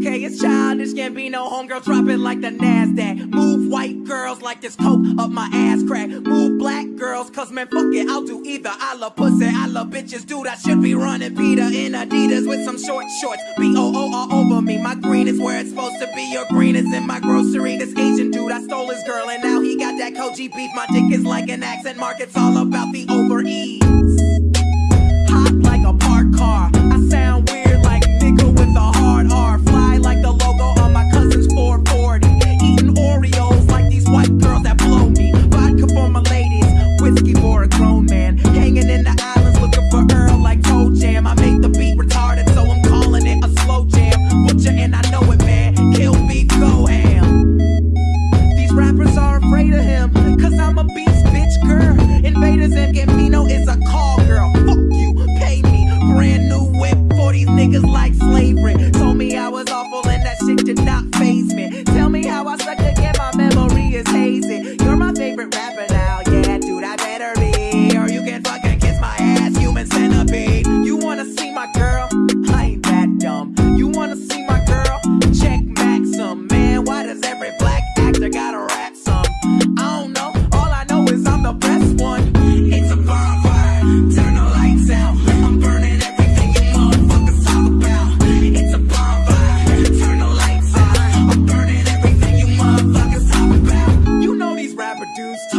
Okay, it's childish, Gambino, homegirl, drop it like the NASDAQ. Move white girls like this coke up my ass crack. Move black girls, cause man, fuck it, I'll do either. I love pussy, I love bitches, dude. I should be running Peter in Adidas with some short shorts. B O O all over me. My green is where it's supposed to be. Your green is in my grocery. This Asian dude, I stole his girl, and now he got that Kobe beef. My dick is like an accent mark, it's all about the over ease. Awful and that shit did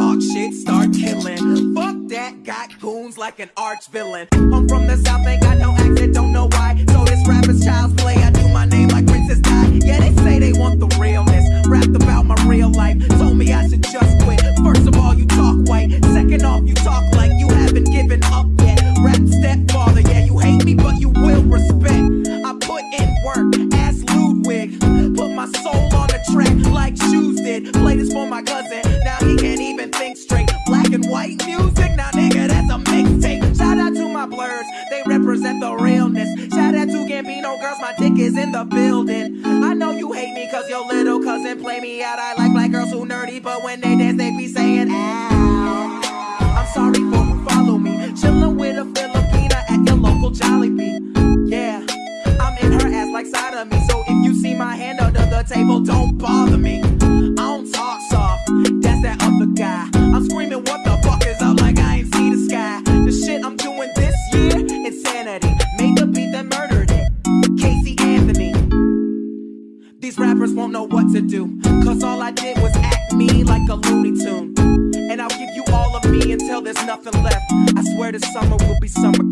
talk shit, start killing. Fuck that, got goons like an arch villain. I'm from the south, ain't got no accent, don't know why. So this rapper's child's play. I do my name like Princess Di. Yeah, they say they want the realness. Rapped about my real life. Told me I should just quit. First of all, you talk white. Second off, you talk like you haven't given up yet. Rap stepfather, yeah, you hate me, but you will respect. I put in work, ask Ludwig. Put my soul on the track like shoes did. Play this for my cousin, now he can't even think straight. Black and white music, now nigga, that's a mixtape. Shout out to my blurs, they represent the realness. Shout out to Gambino girls, my dick is in the building. I know you hate me cause your little cousin play me out. I like black girls who nerdy, but when they dance, they be saying, ow. I'm sorry Cause all I did was act me like a Looney Tune. And I'll give you all of me until there's nothing left. I swear this summer will be summer